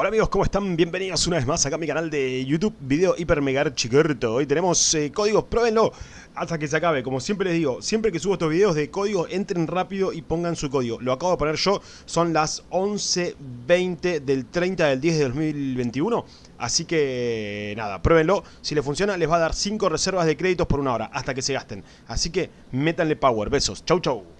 Hola amigos, ¿cómo están? Bienvenidos una vez más acá a mi canal de YouTube, video hiper mega archicorto. Hoy tenemos eh, códigos, pruébenlo hasta que se acabe. Como siempre les digo, siempre que subo estos videos de código, entren rápido y pongan su código. Lo acabo de poner yo, son las 11.20 del 30 del 10 de 2021. Así que nada, pruébenlo. Si les funciona, les va a dar 5 reservas de créditos por una hora, hasta que se gasten. Así que métanle power. Besos. Chau chau.